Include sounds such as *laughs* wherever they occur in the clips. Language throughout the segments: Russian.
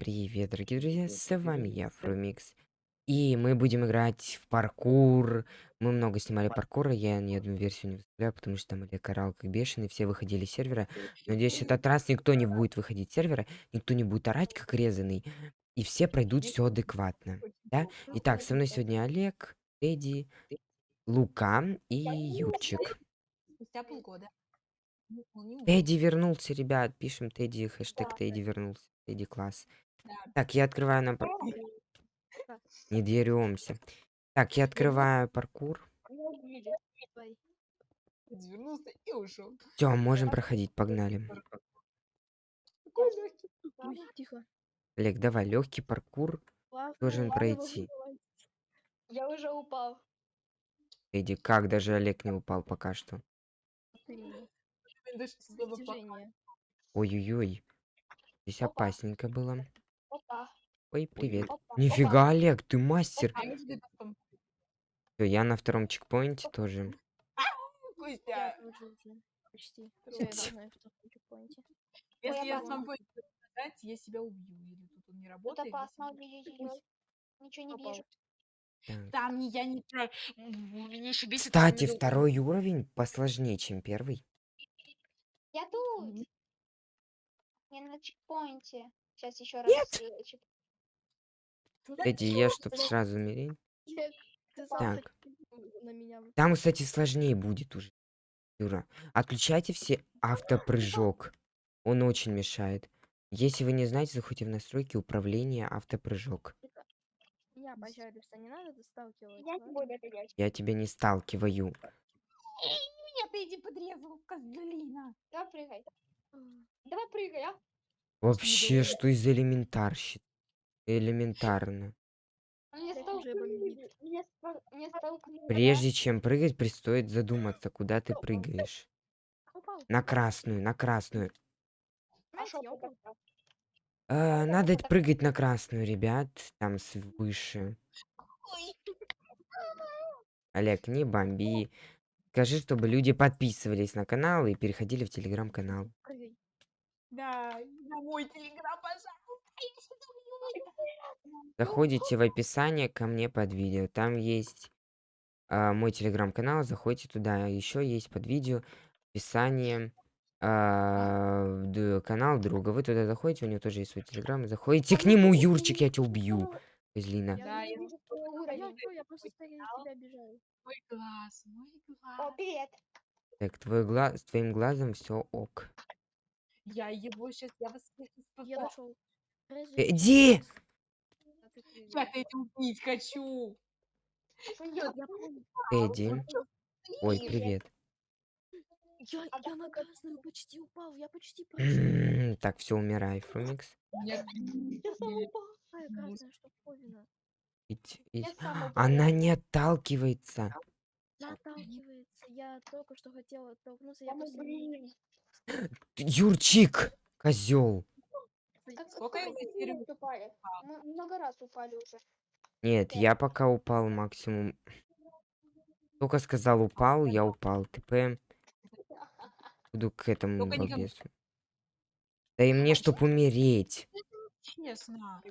привет, дорогие друзья, с вами я, Фрумикс. И мы будем играть в паркур. Мы много снимали паркура, я ни одну версию не выставляю, потому что там Олег орал как бешеный, все выходили с сервера. Надеюсь, этот раз никто не будет выходить с сервера, никто не будет орать как резанный, и все пройдут все адекватно. Да? Итак, со мной сегодня Олег, Эдди, Лука и Юрчик. Спустя полгода. Тедди вернулся, ребят. Пишем Тедди, хэштег Тедди вернулся. Тедди класс. Да. Так, я открываю на... пар- Не деремся. Так, я открываю паркур. Развернулся и ушел. Все, можем проходить, погнали. Тихо. Олег, давай, легкий паркур Плавно, должен пройти. Я уже упал. Эдди, как даже Олег не упал пока что. Ой-ой-ой. Здесь Опа. опасненько было. Опа. Ой, привет. Опа. Нифига, Олег, ты мастер. Всё, я на втором чекпоинте тоже. *laughs* Я Костя, тоже уже почти. Я должна чекпоинте. если я смогу это сказать, я себя убью. Или тут он не работает. я опасно. Ничего не вижу. Так. Там не я не про... Меня еще бесит. Кстати, второй уровень посложнее, чем первый. Я тут. Я на чекпоинте. Сейчас еще раз. Нет. э, Эдди, я чтоб сразу умереть. Так. так на меня. Там, кстати, сложнее будет уже. Юра, отключайте все автопрыжок. Он очень мешает. Если вы не знаете, заходите в настройки управления автопрыжок. Я, пожалуйста, не надо. Я делать. Я тебя не сталкиваю. Меня ты иди подрезал, козлина. Давай прыгай. Давай прыгай, а. Вообще, что из элементарщит? Элементарно. Прежде чем прыгать, предстоит задуматься, куда ты прыгаешь. На красную, на красную. А надо прыгать на красную, ребят. Там с- выше. Ой. Олег, не бомби. Скажи, чтобы люди подписывались на канал и переходили в телеграм-канал. Да, на мой телеграм, пожалуйста. Заходите в описание ко мне под видео. Там есть а, мой телеграм-канал. Заходите туда. Еще есть под видео описание д- канал друга. Вы туда заходите, у него тоже есть свой телеграм. Заходите к нему, Юрчик, я тебя убью. Козлина. Да, я вижу. Я просто тебя. Мой глаз, мой О, глаз. привет. Так, твой гла... с твоим глазом все ок. Я его сейчас, я вас всех Я спасу. нашел. Иди! Я тебя убить хочу. Я? Я. Эдди. Ой, Привет. Я, А я на красную почти упал. Я почти прошел. Так, все, умирай, Фрумикс. *laughs* Я сам упал. Какая красная штуковина. Идь, Я идь. *gasps* Она не отталкивается. Она отталкивается. Я только что хотела оттолкнуться. Я Да ну Юрчик! Козел. Как Сколько раз упали? Мы много раз упали уже. Нет, я пока упал максимум. Только сказал упал, я упал. ТП. Буду к этому балбесу. Да и мне, чтоб умереть. Честно.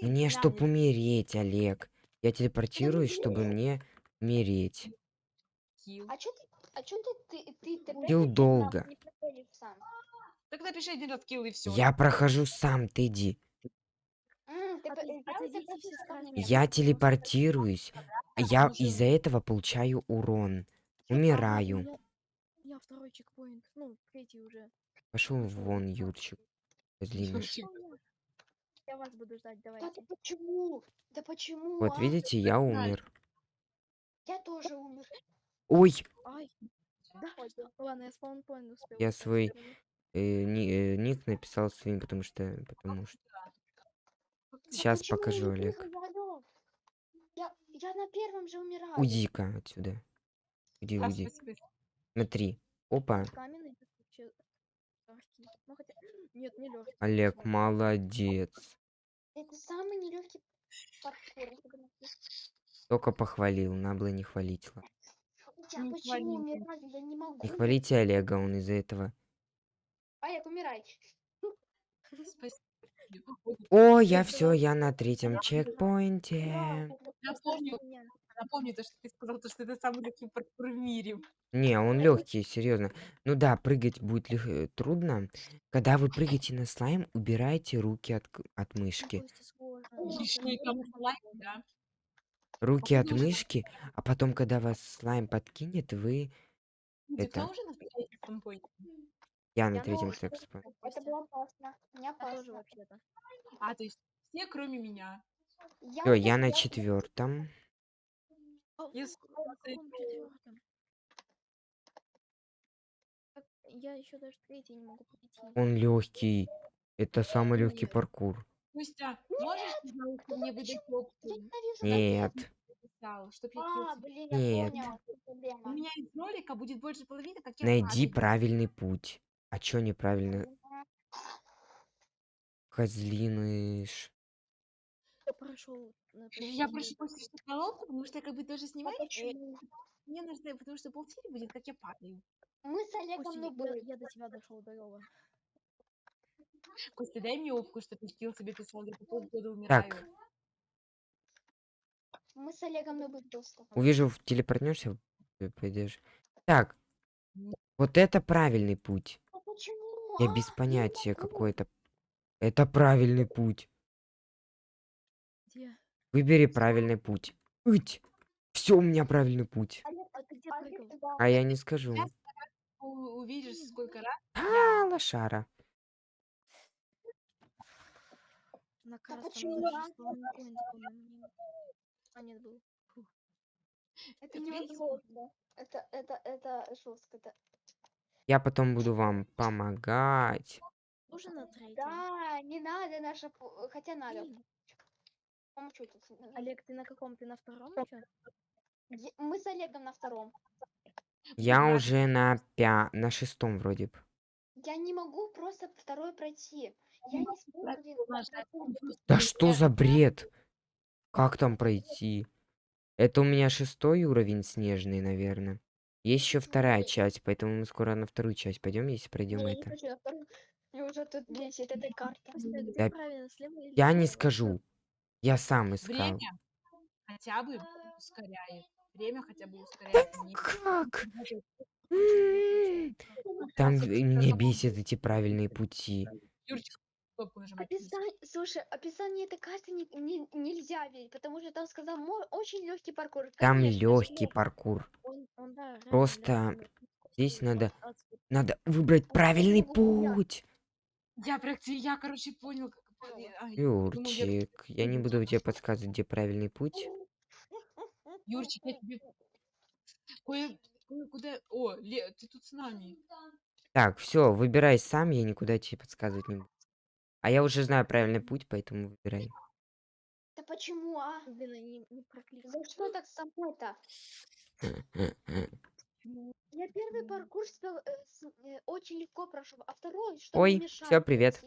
Мне, чтоб умереть, Олег. Я телепортируюсь, чтобы мне умереть. А чё ты, а чё ты, ты, ты, ты Килл а долго. Так напиши один раз килл и все. Я прохожу сам, ты ко красной. мне. Я телепортируюсь. Я потому что- из-за этого получаю урон. Я- Умираю. Меня второй чекпоинт. Ну, третий уже. Пошел вон, Юрчик. Я вас буду ждать, Да давайте. ты почему? Да почему, Вот а? видите, я умер. Я тоже умер. Ой. Ладно, я спаунпоинт успел. Я поставить свой- э, ни- э, ник написал своим, потому что... Потому что... Сейчас почему покажу, Олег. Я, я на первом же умираю. Уйди-ка отсюда. Уйди, А, спасибо. Смотри. Опа. Легкий. Ну. Нет, не легкий. Олег, молодец. Это самый нелегкий паркур. Только похвалил, надо было не хвалить. ладно. Я Не почему умираю? Я не могу. Не хвалите Олега, он из-за этого. Олег, умирай. *laughs* О, я все, я на третьем чекпоинте. напомню, то, что ты сказал, то, что это самый легкий паркур в мире. Не, он легкий, серьезно. Ну да, прыгать будет лег- э, трудно. Когда вы прыгаете на слайм, убирайте руки от, от мышки. И там слайм, да. Руки от мышки, а потом, когда вас слайм подкинет, вы... Кто Это- на третьем? Я на третьем чекпоинте. *laughs* Это было опасно. Не Я тоже вообще-то. А, то есть все, кроме меня. Я Все, я на четвертом. А Я четвёртом? Как- Я еще даже третий не могу пройти. Он легкий. Это самый легкий паркур. Костя, можешь, пожалуйста, мне выдать опцию? Нет. Написал, чтоб я А, блин, я Нет. в чем У проблема. меня из ролика будет больше половины, как я Найди падаю. правильный путь. А чё неправильно? Козлиныш. Я прошел на Я прошу Костю, чтобы дал опцию, потому что я как бы тоже А снимаю. и почему? Мне нужно, потому что полтинь будет, как я падаю. Мы с Олегом Костя, ну я, были. я до тебя дошел до Лёва. Костя, дай мне опку, что ты скилл себе писал, я по полгода умираю. Мы с Олегом были просто. увижу, в- телепортнешься, пойдешь. Так, вот это правильный путь. А почему? Я А, без не понятия, могу. какой это. Это правильный путь. Где? Выбери правильный путь. Все, у меня правильный путь. А. А я не скажу. Увидишь, сколько раз. А, лошара. А, нет, был. Фу. Это невозможно. Это, это, это жестко. Это... Я потом буду вам помогать. Уже на третьем. Да, не надо наша... Хотя надо. Помочу тут. Олег, ты на каком? Ты на втором Мы с Олегом на втором. Я Ладно. уже на пя... на шестом вроде бы. Я не могу просто второй пройти. Я не смогу, блин. Да что за бред? Как там пройти? Это у меня шестой уровень снежный, наверное. Есть еще вторая часть, поэтому мы скоро на вторую часть пойдем, если пройдем Не, я не это. уже тут бесит карта. Да Я не скажу. Я сам искал. Время хотя бы ускоряет. Время хотя бы ускоряет. Как? Там меня как бесят эти правильные пути. Юрчик, кнопку нажимать. Описание, слушай, описание этой карты не, не- нельзя верить, потому что там сказал «мо- очень легкий паркур. Там Конечно, легкий нет. паркур. Он, он, да, Просто легкий, но здесь Костя, надо-. Надо выбрать правильный путь. Я я, короче, понял, как... Юрчик, я не буду тебе подсказывать, где правильный путь. Юрчик, я тебе кое, кое-куда... О, Ле, ты тут с нами. Так, все, выбирай сам, я никуда тебе подсказывать не буду. А я уже знаю правильный путь, поэтому выбирай. Да почему, а? Блин, не, не прокликал. За что так со мной-то? Я первый паркур э, э, очень легко прошел, а второй что Ой, мешает привет.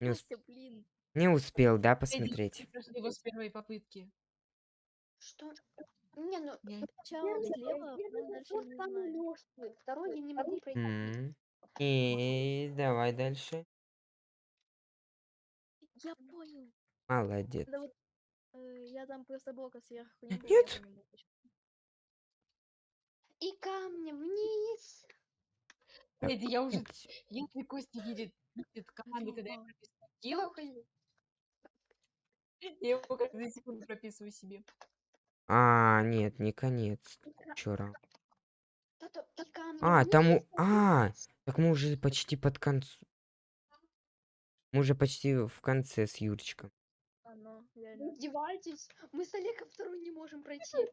Не, ус- Костя, блин. не успел, да, посмотреть? его с первой попытки. Что? Не, ну Я- Сначала слева, а первый второй я не могу пройти. И давай дальше. Я понял. Молодец. Да вот, э, я там просто блока сверху не. Нет. И камнем вниз. Эдди, я уже... Если Костя видит, видит Хотя когда я прописываю *laughs* я его каждую секунду прописываю себе. А, нет, не конец. Камнем А, там... у- А, так мы уже почти под концу. Мы уже почти в конце с Юрчиком. А, ну, реально. издеваетесь? Мы с Олегом второй не можем пройти.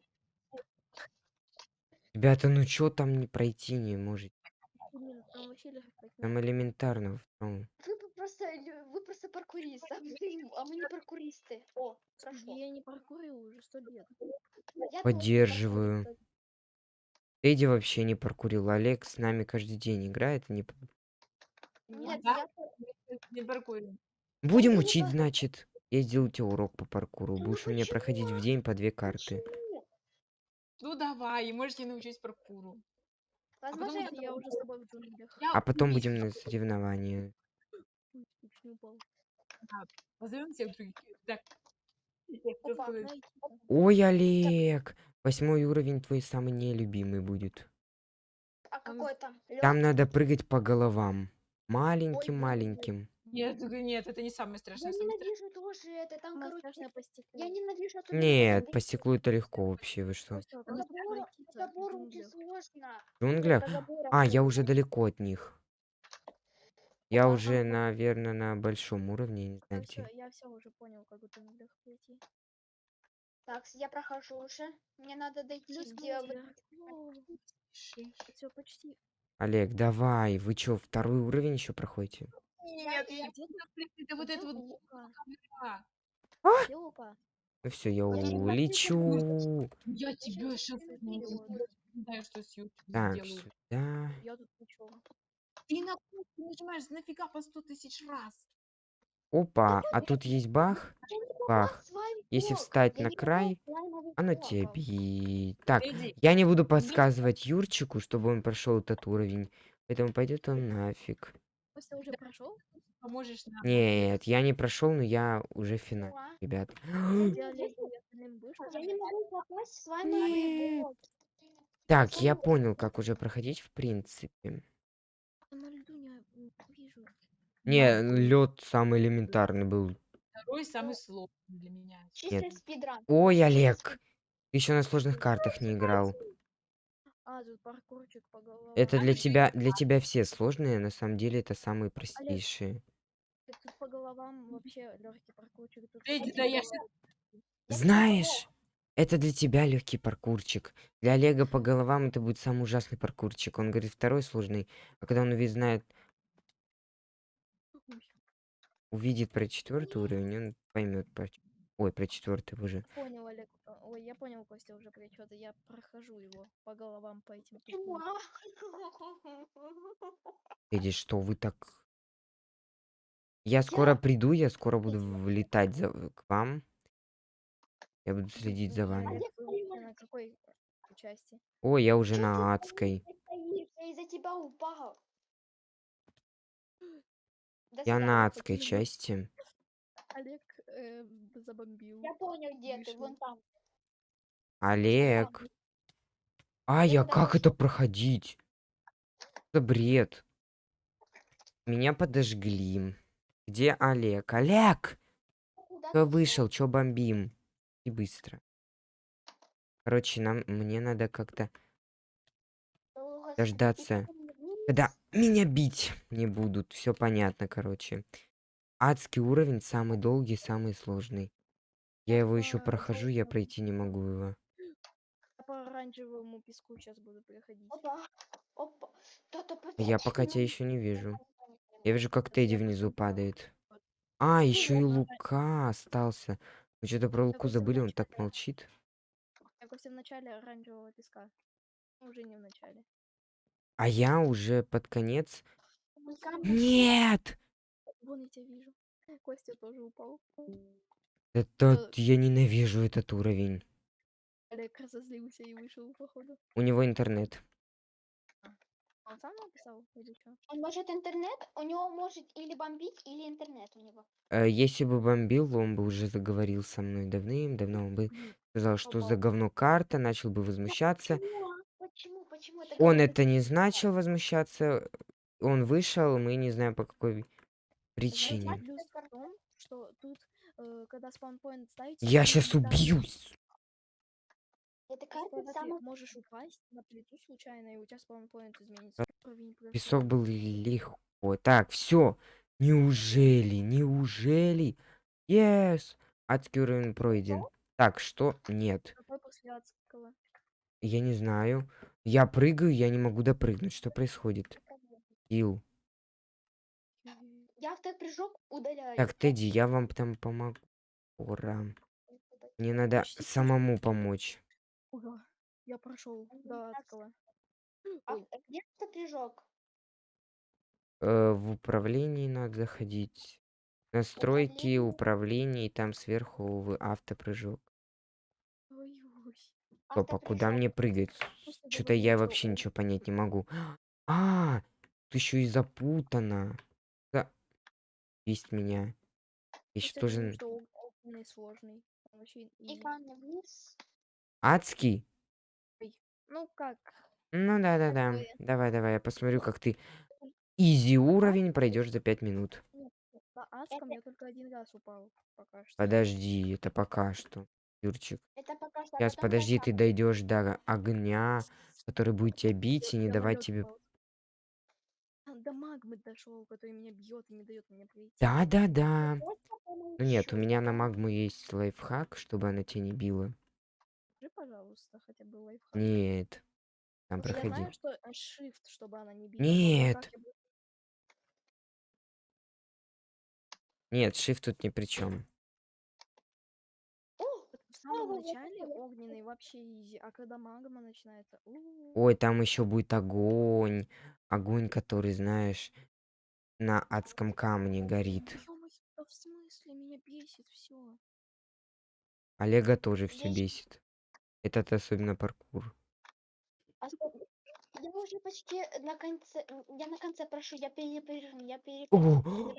Ребята, ну чё там не пройти не можете? Блин, там элементарно. в том. Вы просто, вы просто паркурист, а мы, а мы не паркуристы. О, хорошо. Я не паркурил уже сто лет. Я Поддерживаю. Эдди вообще не паркурил. Олег с нами каждый день играет. и Не... Нет, Да? я Не паркуем. Будем учить, значит. Я сделаю тебе урок по паркуру. Ну Будешь у меня проходить в день по две карты. Почему? Ну давай, и можете научить паркуру. Возможно, потом я я уже с тобой в джунглях. Я А потом будем на соревнования. Позовем всех других. Так. Я Опа. Ой, Олег! Восьмой уровень твой самый нелюбимый будет. А какой там? Там надо прыгать по головам. Маленьким-маленьким. Нет, нет, это не самое Я страшное. Самое страшное. ненавижу тоже это. Там, короче, по стеклу. я ненавижу особенно Нет, забор. по стеклу это легко *laughs* вообще, вы что? Джунглях. сложно. В джунглях? А, я уже далеко от них. Я уже, наверное, на большом уровне, не Я знаю где. я все уже понял, как в джунглях пройти. Так, я прохожу уже. Мне надо дойти. Все, почти. Олег, давай, вы чё, второй уровень еще проходите? Нет, я это вот это вот а? Ну все, я улечу. Я тебя сейчас знаю, что с Так, сделаю. сюда. Я тут ничего. Ты на кнопку нажимаешь нафига по сто тысяч раз. Опа, а тут есть бах. Бах. Если встать на край, оно блок. тебе... Так, я не буду подсказывать Юрчику, чтобы он прошел этот уровень. Поэтому пойдет он нафиг. Нет, я не прошел, но я уже в финале, Ура. ребят. *gasps* Так, я понял, как уже проходить в принципе. На льду не м, вижу. Не, лед самый элементарный был. Второй самый сложный для меня. Чистый Нет. спидран. Ой, Олег, еще на сложных картах не играл. А, тут паркурчик по головам. Это для тебя, для тебя все сложные, на самом деле это самые простейшие. так тут по головам вообще легкий паркурчик. Тут Эдди, по да я головам. Я Знаешь, это для тебя легкий паркурчик. Для Олега по головам это будет самый ужасный паркурчик. Он говорит второй сложный, а когда он увидит, знает, увидит про четвертый уровень, он поймет про... Ой, про четвертый уже. Понял, Олег. а, Ой, я понял, Костя уже что-то. Я прохожу его по головам по этим. Эдди, что вы так... Я скоро Я- приду, я скоро буду влетать за... к вам. Я буду следить за Ой, вами. На какой части? Ой, я уже на адской. Я из-за тебя упал. До Я свидания. на адской Почему? части. Олег э, забомбил. Я понял, где ты. Вышел. Вон там. Олег. А, Я как это проходить? Это бред. Меня подожгли. Где Олег? Олег! Куда Кто ты вышел? Чё бомбим? И быстро. Короче, нам мне надо как-то дождаться, когда меня бить не будут. Все понятно, короче. Адский уровень самый долгий, самый сложный. Я его еще Опа, прохожу, я пройти не могу его. Я по оранжевому песку сейчас буду проходить. Опа. Опа. А Я пока тебя еще не вижу. я вижу, как Тедди внизу падает. А, еще и Лука остался. Мы что-то про Луку забыли, он так молчит. Костя в начале оранжевого песка. Уже не в начале. А я уже под конец. Нет! Вон я тебя вижу. Костя тоже упал. Это Э. я ненавижу этот уровень. Олег разозлился и вышел, походу. У него интернет. Он сам написал или что? Он может интернет, у него может или бомбить, или интернет у него. Э, Если бы бомбил, он бы уже заговорил со мной давным-давно. Он бы сказал, что за говно карта, начал бы возмущаться. Почему? а? Почему? Почему? Это Он это не начал возмущаться. Он вышел, мы не знаем по какой причине. э. Я сейчас убьюсь. Это карта самая... можешь упасть на плиту случайно, и у тебя спаунпоинт изменится. Песок был легко. Так, все. Неужели? Неужели? Yes! Адский уровень пройден. Так, что? Нет. Я не знаю. Я прыгаю, я не могу допрыгнуть. Что происходит? Ил. Я автопрыжок удаляю. Так, Тедди, я вам там помогу. Ура. Мне надо Почти самому помочь. Ура, я прошел до адского. А где автопрыжок? Э, в управлении надо заходить. Настройки, Управление? управление, и там сверху в автопрыжок. Ой, ой. Стоп, а куда мне прыгать? Что-то я вообще ничего понять не могу. *gasps* А, тут еще и запутано. Да. Есть меня. Еще Хотя тоже адский. Ну как? Ну да-да-да. Такое. Давай, давай, я посмотрю, как ты изи уровень пройдешь за 5 минут. Нет, нет, на адском я только один раз упал пока что. Подожди, это пока что, Юрчик. Это пока что. Сейчас, подожди, до ты дойдешь до огня, который будет тебя бить и не давать тебе... До магмы дошел, который меня бьет и не дает мне пройти. Да-да-да. Просто Ну нет, у меня на магму есть лайфхак, чтобы она тебя не била. Скажи, пожалуйста, хотя бы лайфхак. Нет. Там Я проходи. знаю, что э, shift, чтобы она не била. Нет. Нет, shift тут ни при чем. Самом начале огненный вообще изи, а когда магма начинается... Ой, там еще будет огонь. Огонь, который, знаешь, на адском камне горит. Да в смысле? Меня бесит все. Олега тоже все бесит. Этот особенно паркур. а Я уже почти на конце. Я на конце прошу, я перепрыгну, я перепрыгну.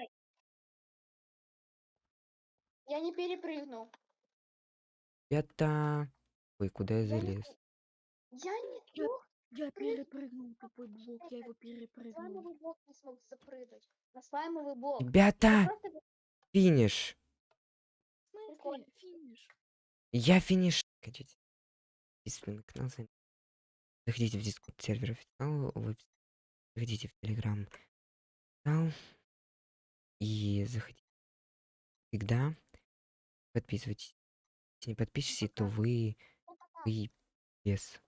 Я не перепрыгну. Это... Ой, куда я залез? я не Я, я перепрыгнул тупой блок, я его перепрыгнул. слаймовый блок не смог запрыгнуть. На слаймовый блок. Ребята, просто финиш. Финиш. Я финиш. Хотите? Подписывайтесь на канал, заходите Заходите в дискорд сервер официал, вы заходите в телеграм канал и заходите всегда. Подписывайтесь. Не подпишетесь, то вы, вы без.